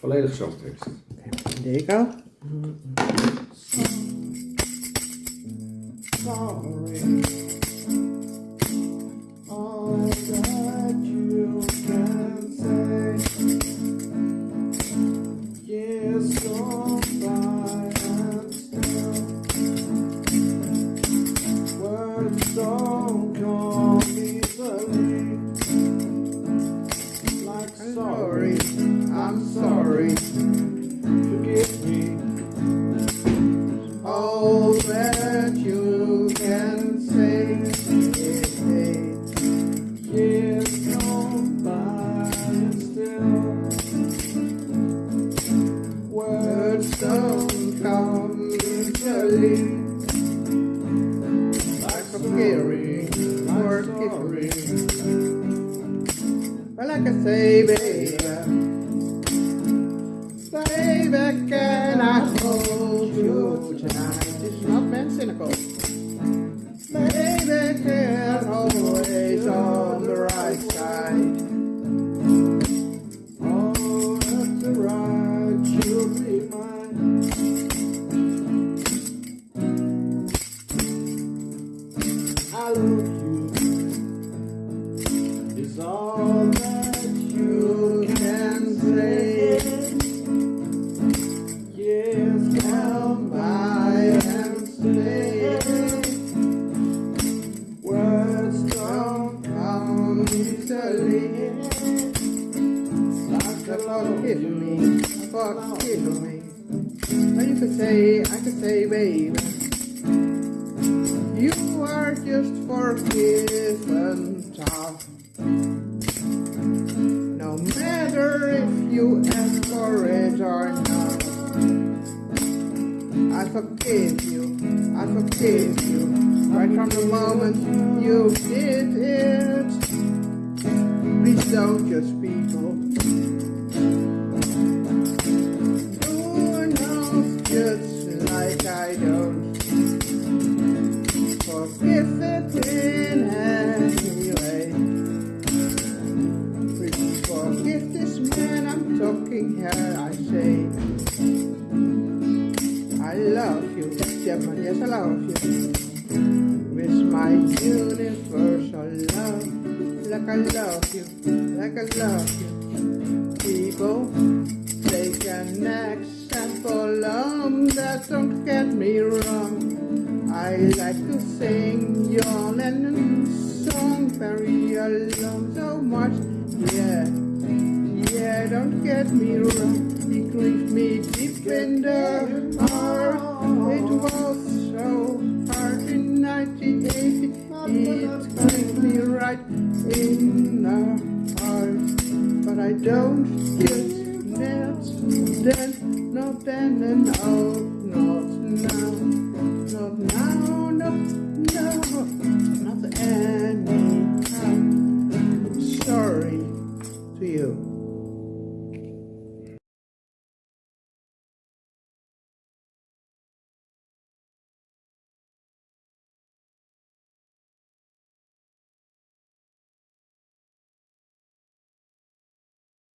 Volledig zangtekst. There you go. sorry. All that you can say. Still words don't come easily. Scary, scary. Well, like I say, baby, baby, can I not Me, forgive me. Well, you could say, I could say, baby, you are just forgiven tough. No matter if you ask for it or not. I forgive you, I forgive you, right from the moment you did it. Please don't just people. Forgive it in any way. Please forgive this man I'm talking here, I say. I love you, yes, yes, I love you. With my universal love, like I love you, like I love you. People, take an example on that, don't get me wrong. I like to sing your Lennon song very alone so much, yeah. Yeah, don't get me wrong, it grieves me deep in the heart. It was so hard in 1980, it grieved me right in the heart. But I don't get then, not then, and oh, not now, no, no, no.